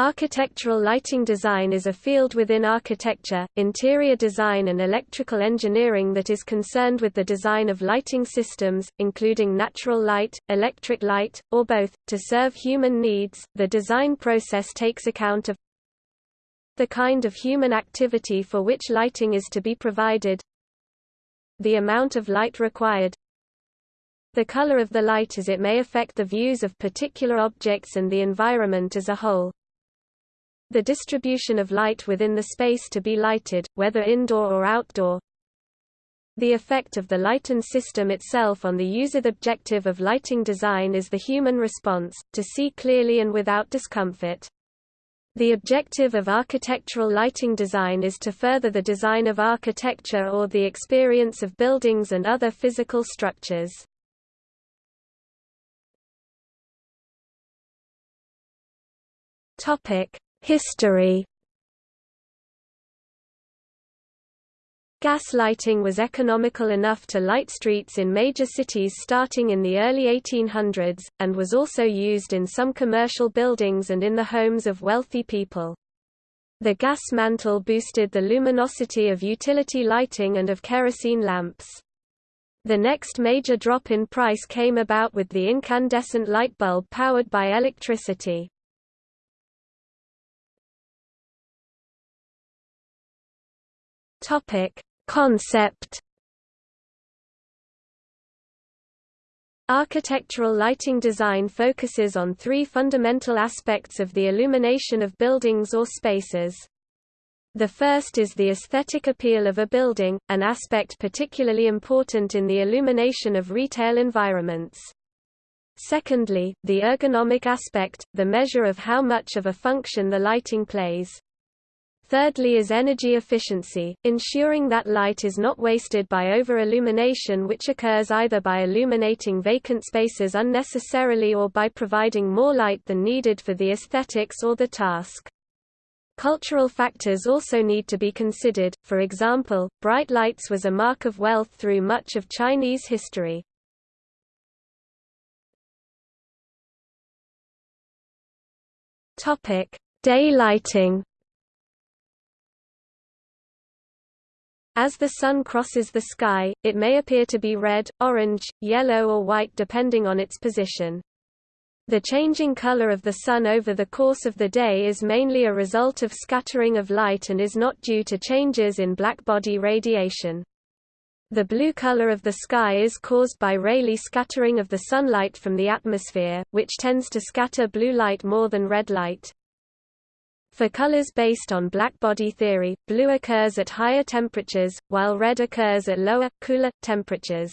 Architectural lighting design is a field within architecture, interior design and electrical engineering that is concerned with the design of lighting systems, including natural light, electric light, or both, to serve human needs. The design process takes account of the kind of human activity for which lighting is to be provided, the amount of light required, the color of the light as it may affect the views of particular objects and the environment as a whole the distribution of light within the space to be lighted, whether indoor or outdoor, the effect of the lighten system itself on the user. The objective of lighting design is the human response, to see clearly and without discomfort. The objective of architectural lighting design is to further the design of architecture or the experience of buildings and other physical structures. Topic: History Gas lighting was economical enough to light streets in major cities starting in the early 1800s, and was also used in some commercial buildings and in the homes of wealthy people. The gas mantle boosted the luminosity of utility lighting and of kerosene lamps. The next major drop in price came about with the incandescent light bulb powered by electricity. Topic: Concept Architectural lighting design focuses on three fundamental aspects of the illumination of buildings or spaces. The first is the aesthetic appeal of a building, an aspect particularly important in the illumination of retail environments. Secondly, the ergonomic aspect, the measure of how much of a function the lighting plays. Thirdly is energy efficiency, ensuring that light is not wasted by over-illumination which occurs either by illuminating vacant spaces unnecessarily or by providing more light than needed for the aesthetics or the task. Cultural factors also need to be considered, for example, bright lights was a mark of wealth through much of Chinese history. Day lighting As the sun crosses the sky, it may appear to be red, orange, yellow or white depending on its position. The changing color of the sun over the course of the day is mainly a result of scattering of light and is not due to changes in blackbody radiation. The blue color of the sky is caused by Rayleigh scattering of the sunlight from the atmosphere, which tends to scatter blue light more than red light. For colors based on blackbody theory, blue occurs at higher temperatures, while red occurs at lower, cooler, temperatures.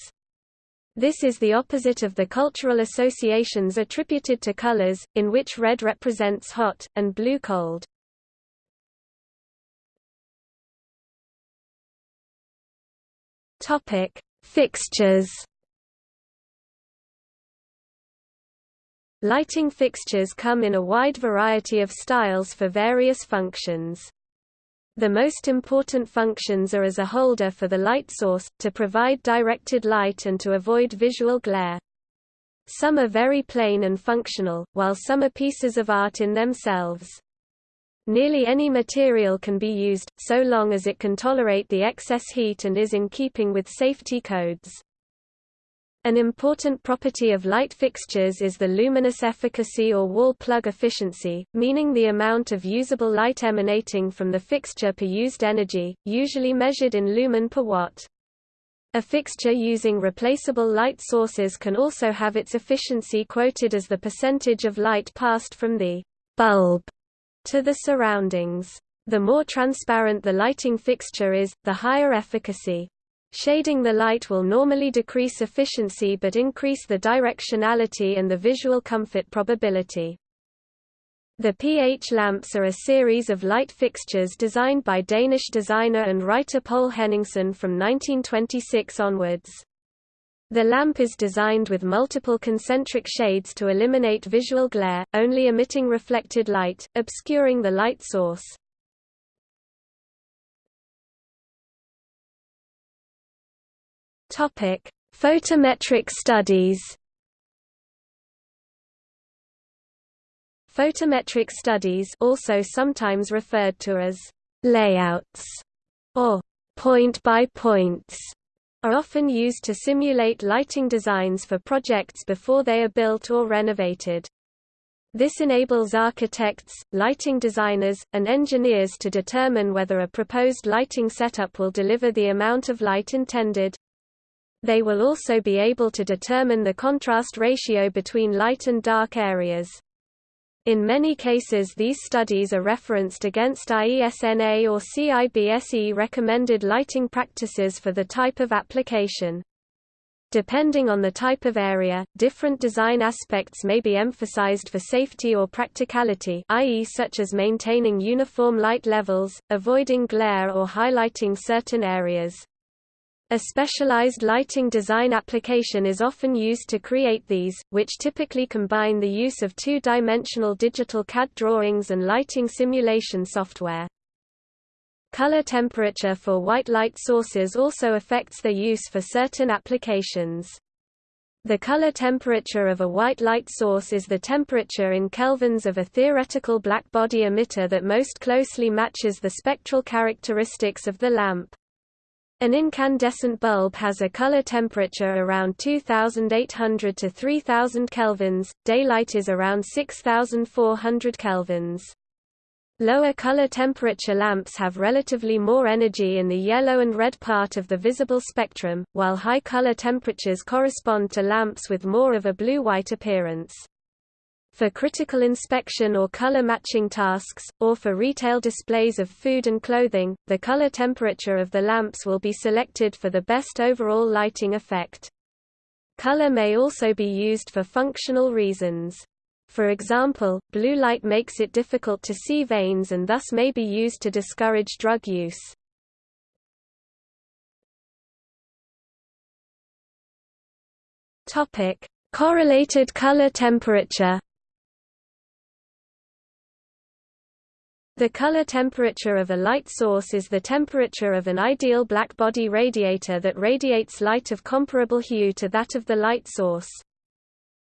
This is the opposite of the cultural associations attributed to colors, in which red represents hot, and blue cold. Fixtures Lighting fixtures come in a wide variety of styles for various functions. The most important functions are as a holder for the light source, to provide directed light and to avoid visual glare. Some are very plain and functional, while some are pieces of art in themselves. Nearly any material can be used, so long as it can tolerate the excess heat and is in keeping with safety codes. An important property of light fixtures is the luminous efficacy or wall plug efficiency, meaning the amount of usable light emanating from the fixture per used energy, usually measured in lumen per watt. A fixture using replaceable light sources can also have its efficiency quoted as the percentage of light passed from the bulb to the surroundings. The more transparent the lighting fixture is, the higher efficacy. Shading the light will normally decrease efficiency but increase the directionality and the visual comfort probability. The PH lamps are a series of light fixtures designed by Danish designer and writer Poul Henningsen from 1926 onwards. The lamp is designed with multiple concentric shades to eliminate visual glare, only emitting reflected light, obscuring the light source. Topic: Photometric studies. Photometric studies also sometimes referred to as layouts or point-by-points are often used to simulate lighting designs for projects before they are built or renovated. This enables architects, lighting designers, and engineers to determine whether a proposed lighting setup will deliver the amount of light intended. They will also be able to determine the contrast ratio between light and dark areas. In many cases these studies are referenced against IESNA or CIBSE recommended lighting practices for the type of application. Depending on the type of area, different design aspects may be emphasized for safety or practicality i.e. such as maintaining uniform light levels, avoiding glare or highlighting certain areas. A specialized lighting design application is often used to create these, which typically combine the use of two-dimensional digital CAD drawings and lighting simulation software. Color temperature for white light sources also affects their use for certain applications. The color temperature of a white light source is the temperature in kelvins of a theoretical blackbody emitter that most closely matches the spectral characteristics of the lamp. An incandescent bulb has a color temperature around 2800 to 3000 kelvins, daylight is around 6400 kelvins. Lower color temperature lamps have relatively more energy in the yellow and red part of the visible spectrum, while high color temperatures correspond to lamps with more of a blue-white appearance. For critical inspection or color matching tasks, or for retail displays of food and clothing, the color temperature of the lamps will be selected for the best overall lighting effect. Color may also be used for functional reasons. For example, blue light makes it difficult to see veins and thus may be used to discourage drug use. Correlated color temperature. The color temperature of a light source is the temperature of an ideal blackbody radiator that radiates light of comparable hue to that of the light source.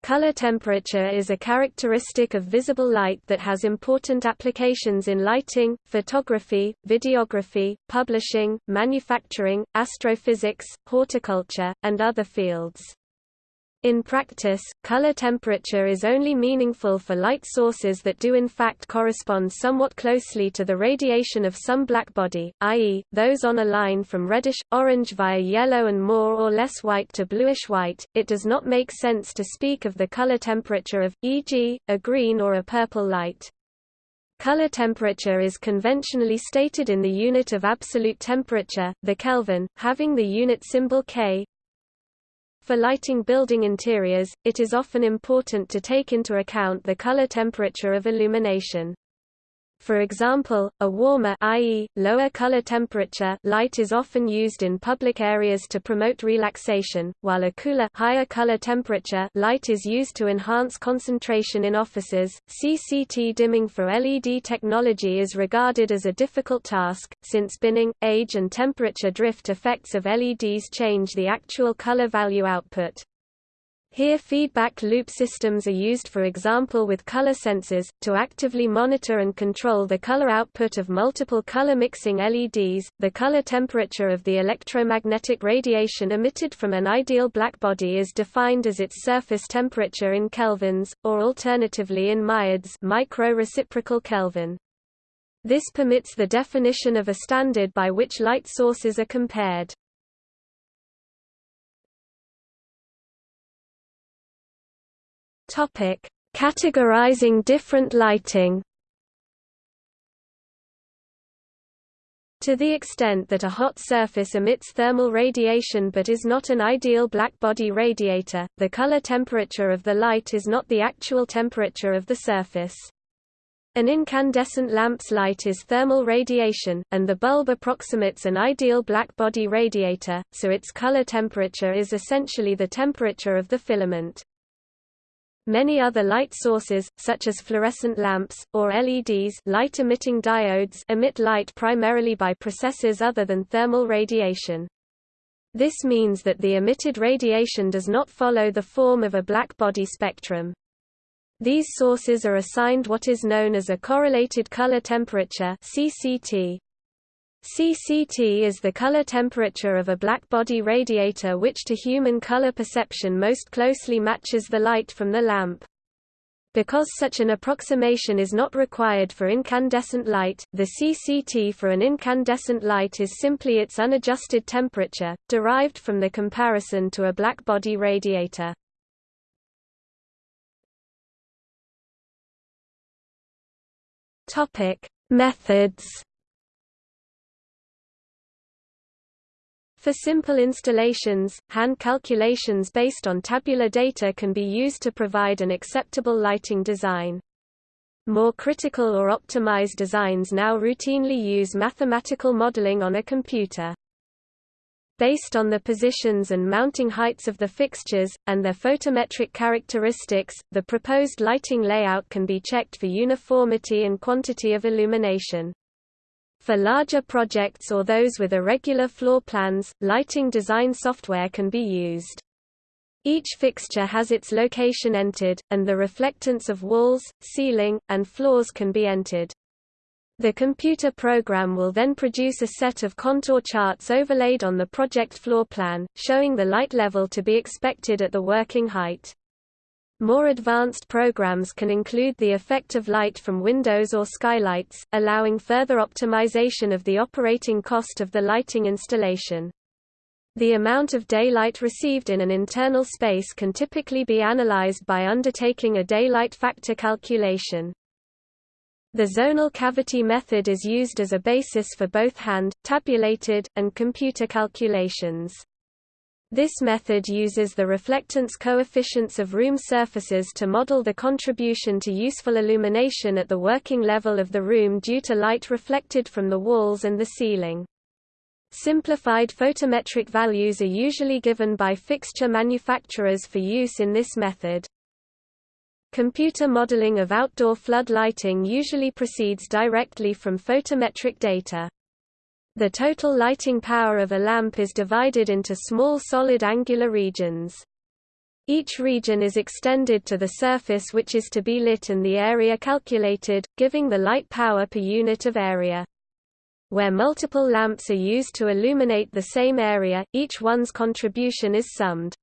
Color temperature is a characteristic of visible light that has important applications in lighting, photography, videography, publishing, manufacturing, astrophysics, horticulture, and other fields. In practice, color temperature is only meaningful for light sources that do in fact correspond somewhat closely to the radiation of some blackbody, i.e., those on a line from reddish-orange via yellow and more or less white to bluish-white. It does not make sense to speak of the color temperature of, e.g., a green or a purple light. Color temperature is conventionally stated in the unit of absolute temperature, the Kelvin, having the unit symbol K, for lighting building interiors, it is often important to take into account the color temperature of illumination. For example, a warmer i.e., lower color temperature light is often used in public areas to promote relaxation, while a cooler higher color temperature light is used to enhance concentration in offices. CCT dimming for LED technology is regarded as a difficult task, since binning, age and temperature drift effects of LEDs change the actual color value output. Here feedback loop systems are used for example with color sensors, to actively monitor and control the color output of multiple color mixing LEDs. The color temperature of the electromagnetic radiation emitted from an ideal blackbody is defined as its surface temperature in kelvins, or alternatively in mireds micro-reciprocal Kelvin. This permits the definition of a standard by which light sources are compared. Topic: Categorizing different lighting. To the extent that a hot surface emits thermal radiation but is not an ideal blackbody radiator, the color temperature of the light is not the actual temperature of the surface. An incandescent lamp's light is thermal radiation, and the bulb approximates an ideal blackbody radiator, so its color temperature is essentially the temperature of the filament. Many other light sources, such as fluorescent lamps, or LEDs light-emitting diodes emit light primarily by processes other than thermal radiation. This means that the emitted radiation does not follow the form of a black body spectrum. These sources are assigned what is known as a correlated color temperature CCT. CCT is the color temperature of a blackbody radiator which to human color perception most closely matches the light from the lamp. Because such an approximation is not required for incandescent light, the CCT for an incandescent light is simply its unadjusted temperature, derived from the comparison to a blackbody radiator. Methods. For simple installations, hand calculations based on tabular data can be used to provide an acceptable lighting design. More critical or optimized designs now routinely use mathematical modeling on a computer. Based on the positions and mounting heights of the fixtures, and their photometric characteristics, the proposed lighting layout can be checked for uniformity and quantity of illumination. For larger projects or those with irregular floor plans, lighting design software can be used. Each fixture has its location entered, and the reflectance of walls, ceiling, and floors can be entered. The computer program will then produce a set of contour charts overlaid on the project floor plan, showing the light level to be expected at the working height. More advanced programs can include the effect of light from windows or skylights, allowing further optimization of the operating cost of the lighting installation. The amount of daylight received in an internal space can typically be analyzed by undertaking a daylight factor calculation. The zonal cavity method is used as a basis for both hand, tabulated, and computer calculations. This method uses the reflectance coefficients of room surfaces to model the contribution to useful illumination at the working level of the room due to light reflected from the walls and the ceiling. Simplified photometric values are usually given by fixture manufacturers for use in this method. Computer modeling of outdoor flood lighting usually proceeds directly from photometric data. The total lighting power of a lamp is divided into small solid angular regions. Each region is extended to the surface which is to be lit and the area calculated, giving the light power per unit of area. Where multiple lamps are used to illuminate the same area, each one's contribution is summed.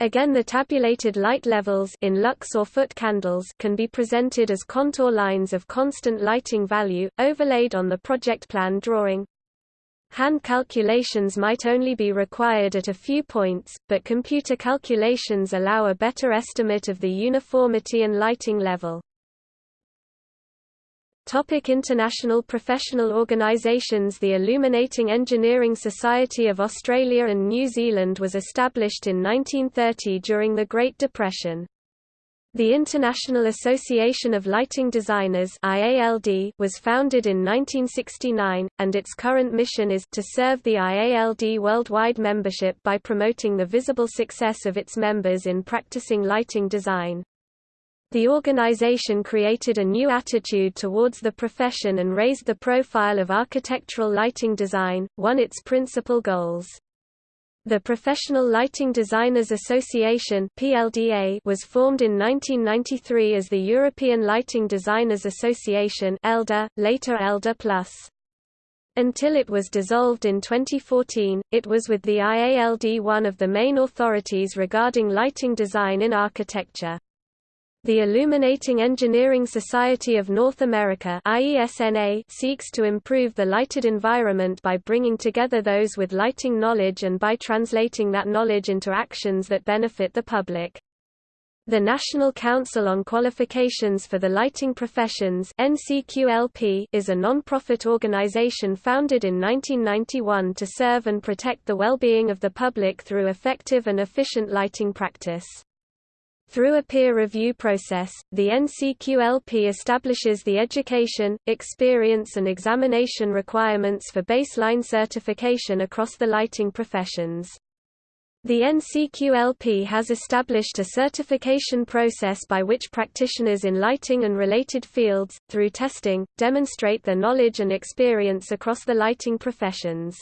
Again the tabulated light levels in lux or foot candles can be presented as contour lines of constant lighting value, overlaid on the project plan drawing. Hand calculations might only be required at a few points, but computer calculations allow a better estimate of the uniformity and lighting level. Topic international professional organisations The Illuminating Engineering Society of Australia and New Zealand was established in 1930 during the Great Depression. The International Association of Lighting Designers IALD was founded in 1969, and its current mission is to serve the IALD worldwide membership by promoting the visible success of its members in practicing lighting design. The organization created a new attitude towards the profession and raised the profile of architectural lighting design, one of its principal goals. The Professional Lighting Designers Association (PLDA) was formed in 1993 as the European Lighting Designers Association (ELDA), later ELDA. Until it was dissolved in 2014, it was with the IALD one of the main authorities regarding lighting design in architecture. The Illuminating Engineering Society of North America seeks to improve the lighted environment by bringing together those with lighting knowledge and by translating that knowledge into actions that benefit the public. The National Council on Qualifications for the Lighting Professions is a non-profit organization founded in 1991 to serve and protect the well-being of the public through effective and efficient lighting practice. Through a peer review process, the NCQLP establishes the education, experience and examination requirements for baseline certification across the lighting professions. The NCQLP has established a certification process by which practitioners in lighting and related fields, through testing, demonstrate their knowledge and experience across the lighting professions.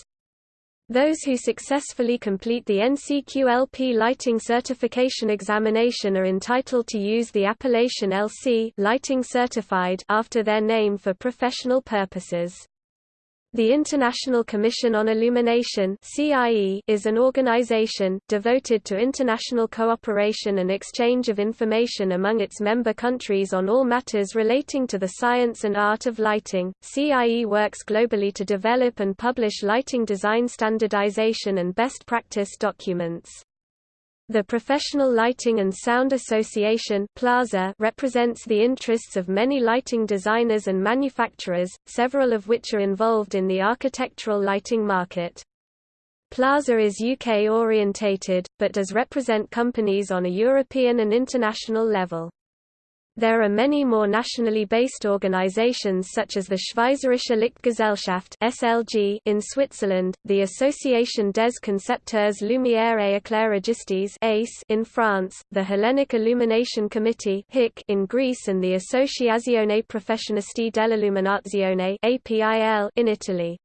Those who successfully complete the NCQLP lighting certification examination are entitled to use the appellation LC lighting certified after their name for professional purposes. The International Commission on Illumination is an organization devoted to international cooperation and exchange of information among its member countries on all matters relating to the science and art of lighting. CIE works globally to develop and publish lighting design standardization and best practice documents. The Professional Lighting and Sound Association PLASA represents the interests of many lighting designers and manufacturers, several of which are involved in the architectural lighting market. PLASA is UK-orientated, but does represent companies on a European and international level. There are many more nationally based organizations such as the Schweizerische Lichtgesellschaft (SLG) in Switzerland, the Association des Concepteurs Lumière et Éclairagistes (ACE) in France, the Hellenic Illumination Committee (HIC) in Greece and the Associazione Professionisti dell'Illuminazione (APIL) in Italy.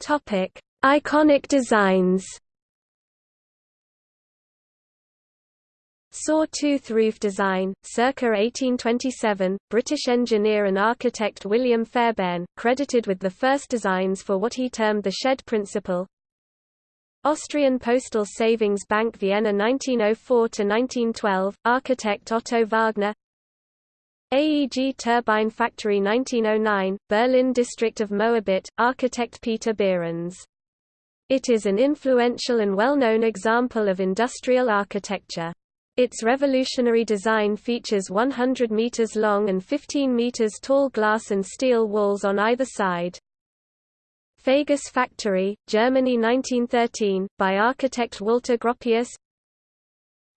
Topic: Iconic designs. Saw-tooth roof design, circa 1827, British engineer and architect William Fairbairn, credited with the first designs for what he termed the shed principle. Austrian Postal Savings Bank Vienna 1904–1912, architect Otto Wagner AEG Turbine Factory 1909, Berlin District of Moabit, architect Peter Behrens. It is an influential and well-known example of industrial architecture. Its revolutionary design features 100 meters long and 15 meters tall glass and steel walls on either side. Fagus Factory, Germany 1913, by architect Walter Gropius.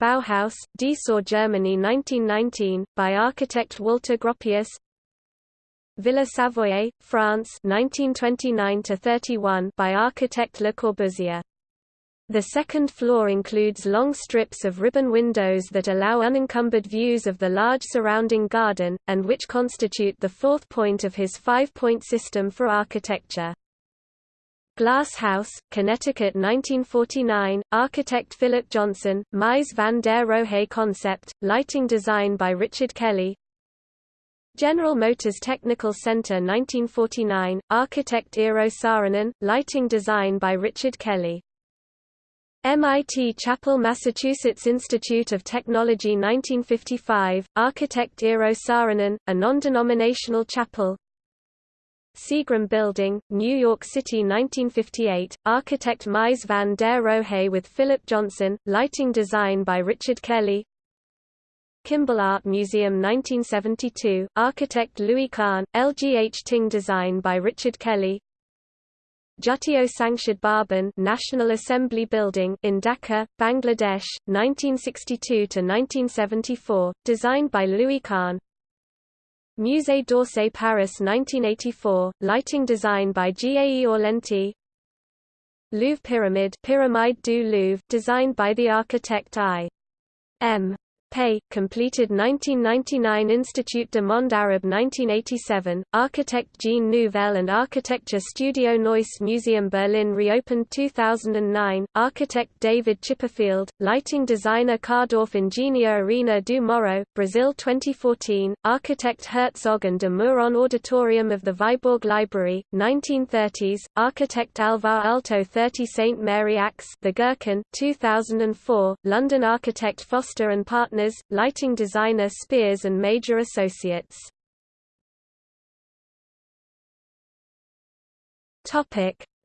Bauhaus, Dessau Germany 1919, by architect Walter Gropius. Villa Savoye, France 1929 by architect Le Corbusier the second floor includes long strips of ribbon windows that allow unencumbered views of the large surrounding garden, and which constitute the fourth point of his five-point system for architecture. Glass House, Connecticut 1949, architect Philip Johnson, Mies van der Rohe concept, lighting design by Richard Kelly General Motors Technical Center 1949, architect Eero Saarinen, lighting design by Richard Kelly MIT Chapel Massachusetts Institute of Technology 1955, architect Eero Saarinen, a non-denominational chapel. Seagram Building, New York City 1958, architect Mies van der Rohe with Philip Johnson, lighting design by Richard Kelly. Kimbell Art Museum 1972, architect Louis Kahn, LGH Ting design by Richard Kelly Jatiyo Sangshad Bhaban National Assembly Building in Dhaka, Bangladesh, 1962–1974, designed by Louis Kahn Musée d'Orsay Paris 1984, lighting design by Gae Aulenti Louvre Pyramid Pyramide du Louvre designed by the architect I. M. Pei, completed 1999 Institut de Monde Arabe 1987, architect Jean Nouvel and Architecture Studio Neues Museum Berlin reopened 2009, architect David Chipperfield, lighting designer Kardorff Ingenieur Arena do Morro, Brazil 2014, architect Herzog and de Meuron Auditorium of the Viborg Library, 1930s, architect Alvar Aalto 30 St Mary Axe the Gherkin, 2004, London architect Foster and Partners partners, lighting designer Spears and Major Associates.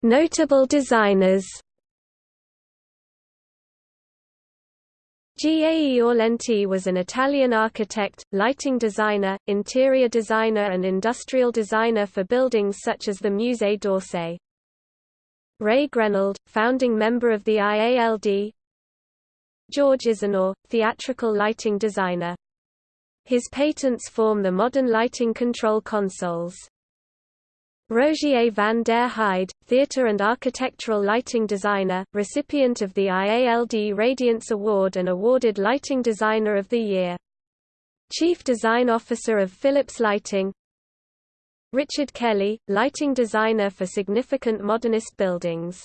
Notable designers. Gae Aulenti was an Italian architect, lighting designer, interior designer and industrial designer for buildings such as the Musée d'Orsay. Ray Grenald, founding member of the IALD, George Izenour, theatrical lighting designer. His patents form the modern lighting control consoles. Rogier van der Heide, theatre and architectural lighting designer, recipient of the IALD Radiance Award and awarded Lighting Designer of the Year. Chief Design Officer of Philips Lighting Richard Kelly, lighting designer for significant modernist buildings.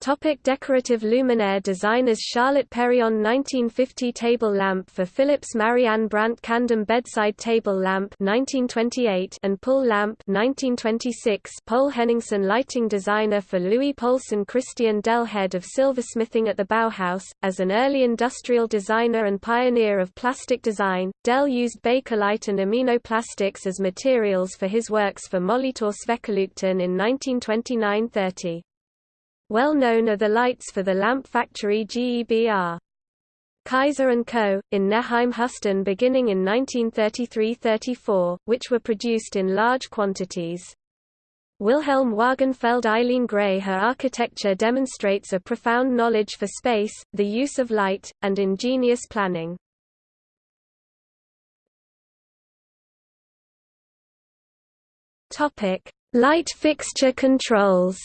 Topic decorative luminaire designers Charlotte Perriand 1950 table lamp for Philips Marianne Brandt Kandem bedside table lamp 1928 and pull lamp 1926 Poul Henningsen lighting designer for Louis Poulsen Christian Dell head of silversmithing at the Bauhaus. As an early industrial designer and pioneer of plastic design Dell used Bakelite and aminoplastics as materials for his works for Molitor Swekolukten in 1929–30 well known are the lights for the lamp factory GEBR. Kaiser & Co., in Neheim Hüsten beginning in 1933–34, which were produced in large quantities. Wilhelm Wagenfeld Eileen Gray Her architecture demonstrates a profound knowledge for space, the use of light, and ingenious planning. Light fixture controls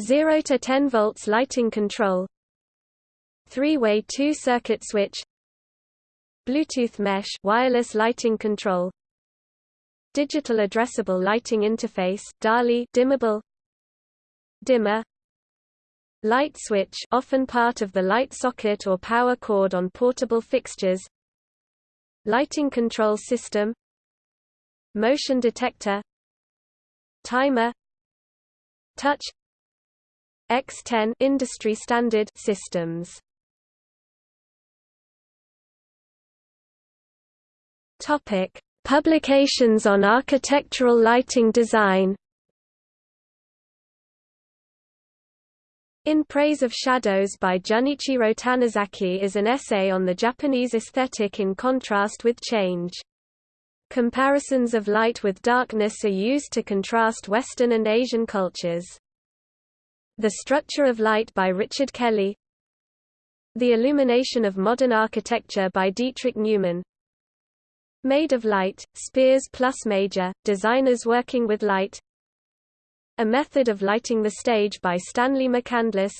0 to 10 volts lighting control three-way two-circuit switch Bluetooth mesh wireless lighting control digital addressable lighting interface DALI dimmable dimmer light switch often part of the light socket or power cord on portable fixtures lighting control system motion detector timer touch X10 industry standard systems. Topic: Publications on architectural lighting design. In Praise of Shadows by Junichiro Tanizaki is an essay on the Japanese aesthetic in contrast with change. Comparisons of light with darkness are used to contrast Western and Asian cultures. The Structure of Light by Richard Kelly. The Illumination of Modern Architecture by Dietrich Neumann. Made of Light, Speirs plus Major, Designers Working with Light. A Method of Lighting the Stage by Stanley McCandless.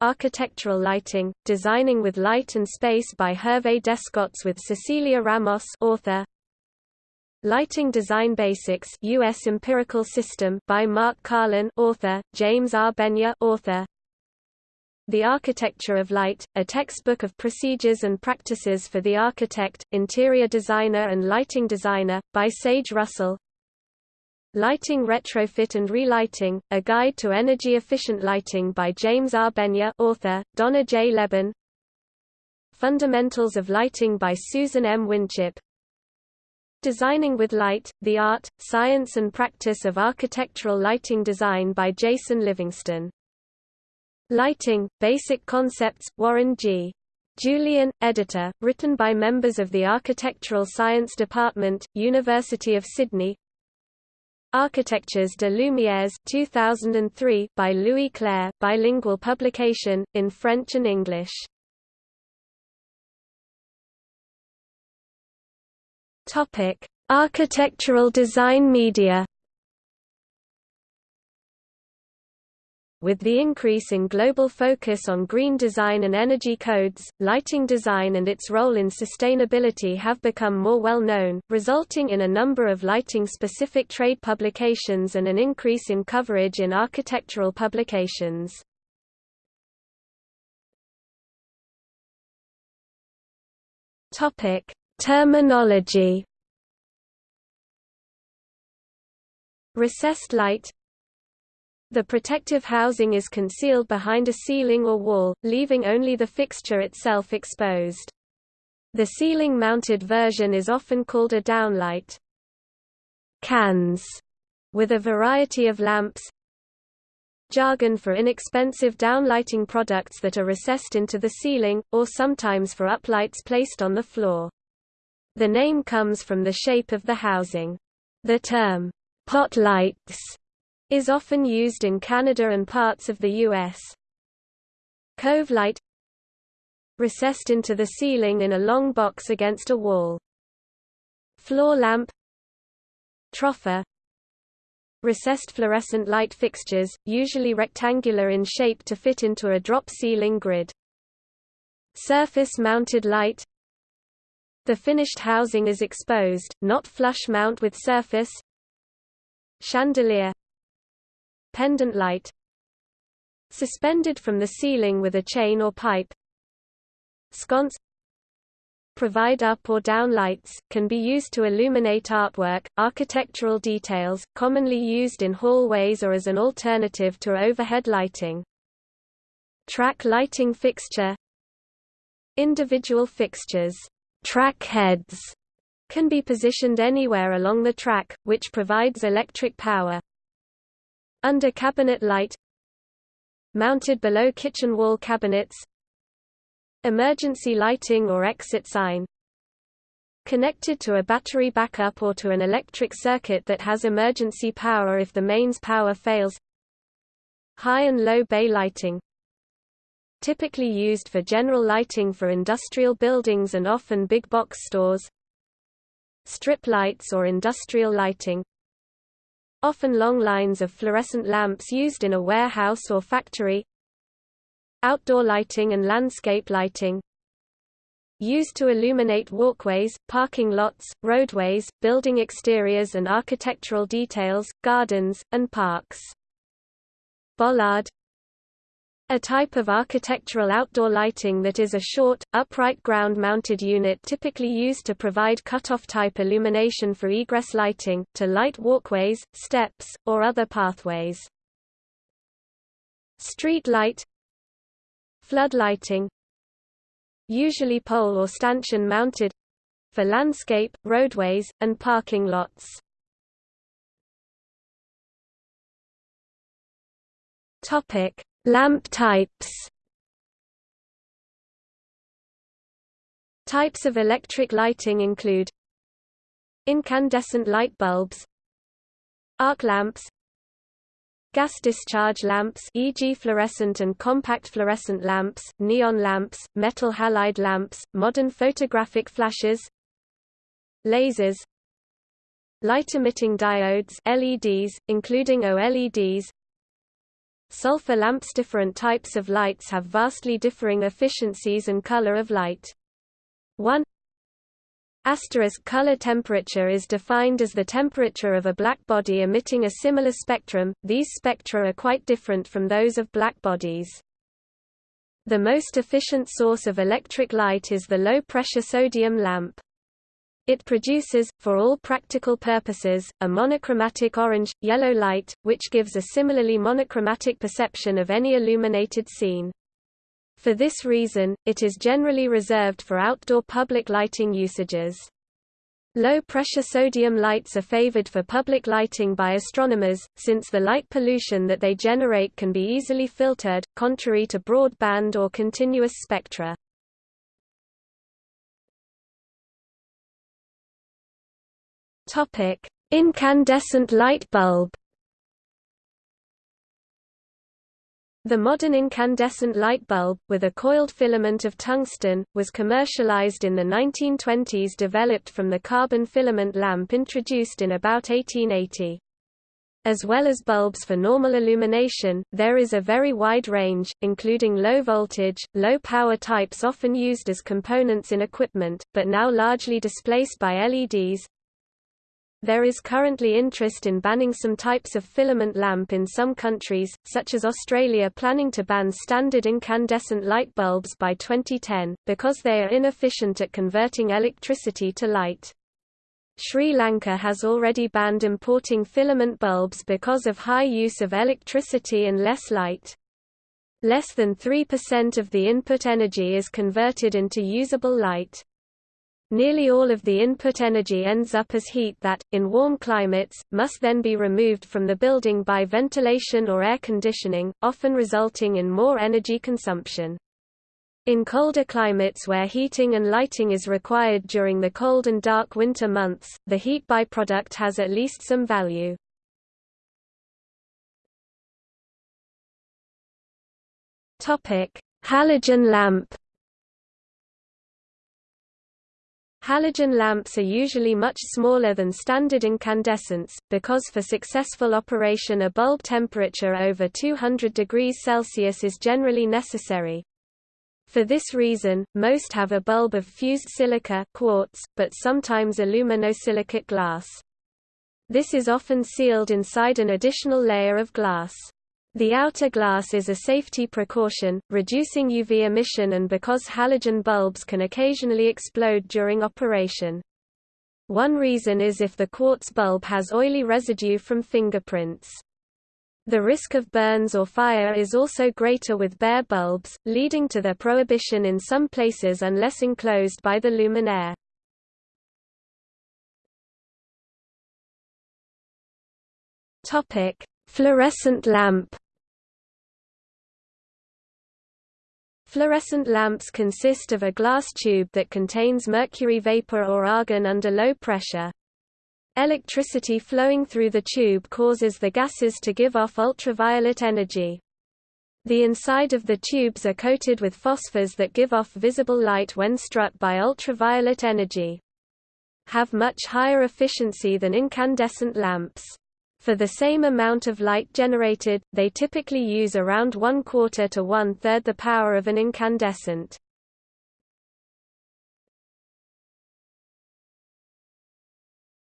Architectural Lighting, Designing with Light and Space by Hervé Descotes with Cecilia Ramos author, Lighting Design Basics US Empirical System by Mark Karlen author, James R. Benya author. The Architecture of Light, a textbook of procedures and practices for the architect, interior designer and lighting designer, by Sage Russell. Lighting Retrofit and Relighting, a guide to energy-efficient lighting by James R. Benya author, Donna J. Leban. Fundamentals of Lighting by Susan M. Winchip, Designing with Light, The Art, Science and Practice of Architectural Lighting Design by Jason Livingston. Lighting, Basic Concepts, Warren G. Julian, editor, written by members of the Architectural Science Department, University of Sydney Architectures de Lumières 2003 by Louis Clair, bilingual publication, in French and English Topic: Architectural design media. With the increase in global focus on green design and energy codes, lighting design and its role in sustainability have become more well known, resulting in a number of lighting-specific trade publications and an increase in coverage in architectural publications. Topic: Terminology Recessed light The protective housing is concealed behind a ceiling or wall, leaving only the fixture itself exposed. The ceiling-mounted version is often called a downlight. Cans, with a variety of lamps, jargon for inexpensive downlighting products that are recessed into the ceiling, or sometimes for uplights placed on the floor. The name comes from the shape of the housing. The term, pot lights, is often used in Canada and parts of the U.S. Cove light recessed into the ceiling in a long box against a wall. Floor lamp Troffer Recessed fluorescent light fixtures, usually rectangular in shape to fit into a drop ceiling grid. Surface mounted light The finished housing is exposed, not flush mount with surface. Chandelier. Pendant light. Suspended from the ceiling with a chain or pipe. Sconce. Provide up or down lights, can be used to illuminate artwork, architectural details, commonly used in hallways or as an alternative to overhead lighting. Track lighting fixture. Individual fixtures track heads can be positioned anywhere along the track, which provides electric power. Under cabinet light Mounted below kitchen wall cabinets Emergency lighting or exit sign Connected to a battery backup or to an electric circuit that has emergency power if the mains power fails High and low bay lighting typically used for general lighting for industrial buildings and often big box stores strip lights or industrial lighting often long lines of fluorescent lamps used in a warehouse or factory outdoor lighting and landscape lighting used to illuminate walkways, parking lots, roadways, building exteriors and architectural details, gardens, and parks. Bollard a type of architectural outdoor lighting that is a short, upright ground-mounted unit typically used to provide cut-off type illumination for egress lighting, to light walkways, steps, or other pathways. Street light Flood lighting Usually pole or stanchion mounted for landscape, roadways, and parking lots. Topic Lamp types Types of electric lighting include Incandescent light bulbs Arc lamps Gas discharge lamps e.g. fluorescent and compact fluorescent lamps, neon lamps, metal halide lamps, modern photographic flashes Lasers Light-emitting diodes LEDs, including OLEDs Sulfur lamps Different types of lights have vastly differing efficiencies and color of light. 1 Asterisk color temperature is defined as the temperature of a black body emitting a similar spectrum, these spectra are quite different from those of black bodies. The most efficient source of electric light is the low-pressure sodium lamp. It produces, for all practical purposes, a monochromatic orange-yellow light, which gives a similarly monochromatic perception of any illuminated scene. For this reason, it is generally reserved for outdoor public lighting usages. Low-pressure sodium lights are favored for public lighting by astronomers, since the light pollution that they generate can be easily filtered, contrary to broadband or continuous spectra. Topic: Incandescent light bulb. The modern incandescent light bulb, with a coiled filament of tungsten, was commercialized in the 1920s developed from the carbon filament lamp introduced in about 1880. As well as bulbs for normal illumination, there is a very wide range, including low-voltage, low-power types often used as components in equipment, but now largely displaced by LEDs, there is currently interest in banning some types of filament lamp in some countries, such as Australia planning to ban standard incandescent light bulbs by 2010, because they are inefficient at converting electricity to light. Sri Lanka has already banned importing filament bulbs because of high use of electricity and less light. Less than 3% of the input energy is converted into usable light. Nearly all of the input energy ends up as heat that, in warm climates, must then be removed from the building by ventilation or air conditioning, often resulting in more energy consumption. In colder climates where heating and lighting is required during the cold and dark winter months, the heat byproduct has at least some value. Halogen lamp Halogen lamps are usually much smaller than standard incandescents, because for successful operation a bulb temperature over 200 degrees Celsius is generally necessary. For this reason, most have a bulb of fused silica quartz, but sometimes aluminosilicate glass. This is often sealed inside an additional layer of glass. The outer glass is a safety precaution, reducing UV emission and because halogen bulbs can occasionally explode during operation. One reason is if the quartz bulb has oily residue from fingerprints. The risk of burns or fire is also greater with bare bulbs, leading to their prohibition in some places unless enclosed by the luminaire. Fluorescent lamp. Fluorescent lamps consist of a glass tube that contains mercury vapor or argon under low pressure. Electricity flowing through the tube causes the gases to give off ultraviolet energy. The inside of the tubes are coated with phosphors that give off visible light when struck by ultraviolet energy. Have much higher efficiency than incandescent lamps. For the same amount of light generated, they typically use around one quarter to one third the power of an incandescent.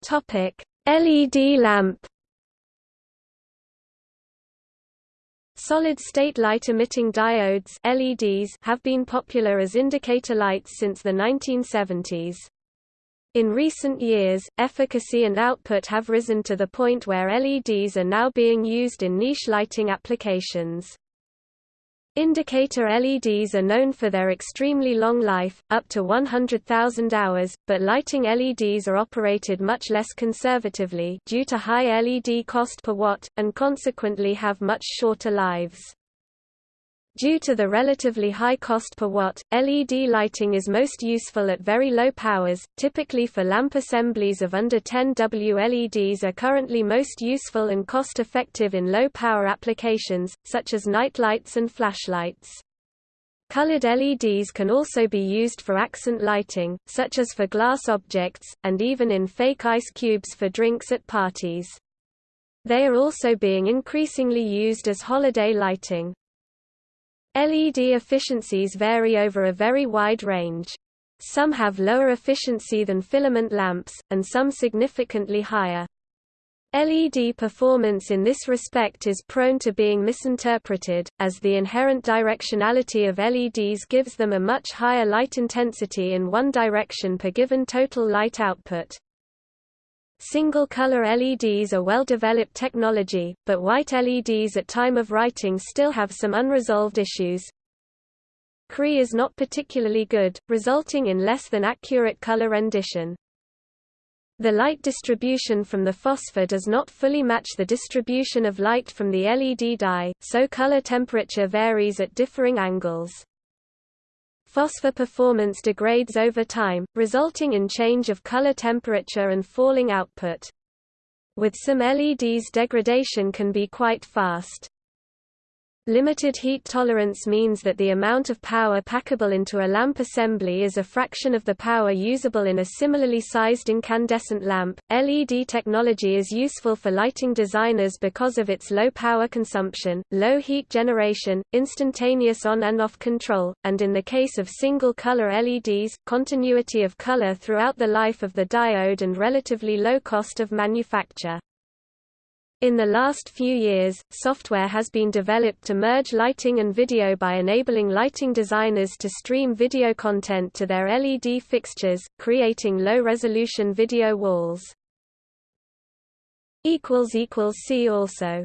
Topic: LED lamp. Solid-state light-emitting diodes LEDs have been popular as indicator lights since the 1970s. In recent years, efficacy and output have risen to the point where LEDs are now being used in niche lighting applications. Indicator LEDs are known for their extremely long life, up to 100,000 hours, but lighting LEDs are operated much less conservatively due to high LED cost per watt, and consequently have much shorter lives. Due to the relatively high cost per watt, LED lighting is most useful at very low powers, typically for lamp assemblies of under 10 W. LEDs are currently most useful and cost-effective in low-power applications, such as night lights and flashlights. Colored LEDs can also be used for accent lighting, such as for glass objects, and even in fake ice cubes for drinks at parties. They are also being increasingly used as holiday lighting. LED efficiencies vary over a very wide range. Some have lower efficiency than filament lamps, and some significantly higher. LED performance in this respect is prone to being misinterpreted, as the inherent directionality of LEDs gives them a much higher light intensity in one direction per given total light output. Single-color LEDs are well-developed technology, but white LEDs at time of writing still have some unresolved issues. CRI is not particularly good, resulting in less than accurate color rendition. The light distribution from the phosphor does not fully match the distribution of light from the LED die, so color temperature varies at differing angles. Phosphor performance degrades over time, resulting in change of color temperature and falling output. With some LEDs degradation can be quite fast. Limited heat tolerance means that the amount of power packable into a lamp assembly is a fraction of the power usable in a similarly sized incandescent lamp. LED technology is useful for lighting designers because of its low power consumption, low heat generation, instantaneous on and off control, and in the case of single color LEDs, continuity of color throughout the life of the diode and relatively low cost of manufacture. In the last few years, software has been developed to merge lighting and video by enabling lighting designers to stream video content to their LED fixtures, creating low-resolution video walls. See also